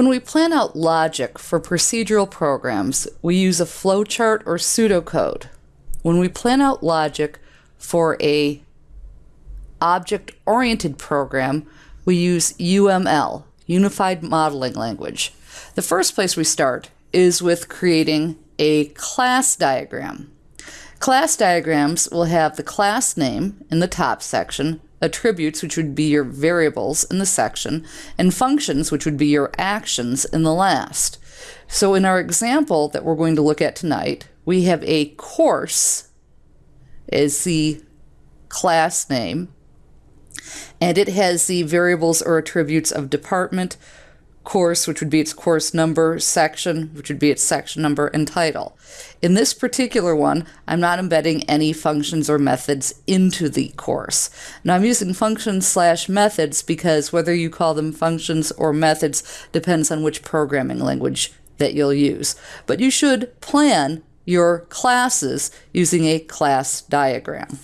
When we plan out logic for procedural programs, we use a flowchart or pseudocode. When we plan out logic for a object-oriented program, we use UML, Unified Modeling Language. The first place we start is with creating a class diagram. Class diagrams will have the class name in the top section, attributes, which would be your variables in the section, and functions, which would be your actions in the last. So in our example that we're going to look at tonight, we have a course as the class name, and it has the variables or attributes of department, course, which would be its course number, section, which would be its section number, and title. In this particular one, I'm not embedding any functions or methods into the course. Now I'm using functions slash methods because whether you call them functions or methods depends on which programming language that you'll use. But you should plan your classes using a class diagram.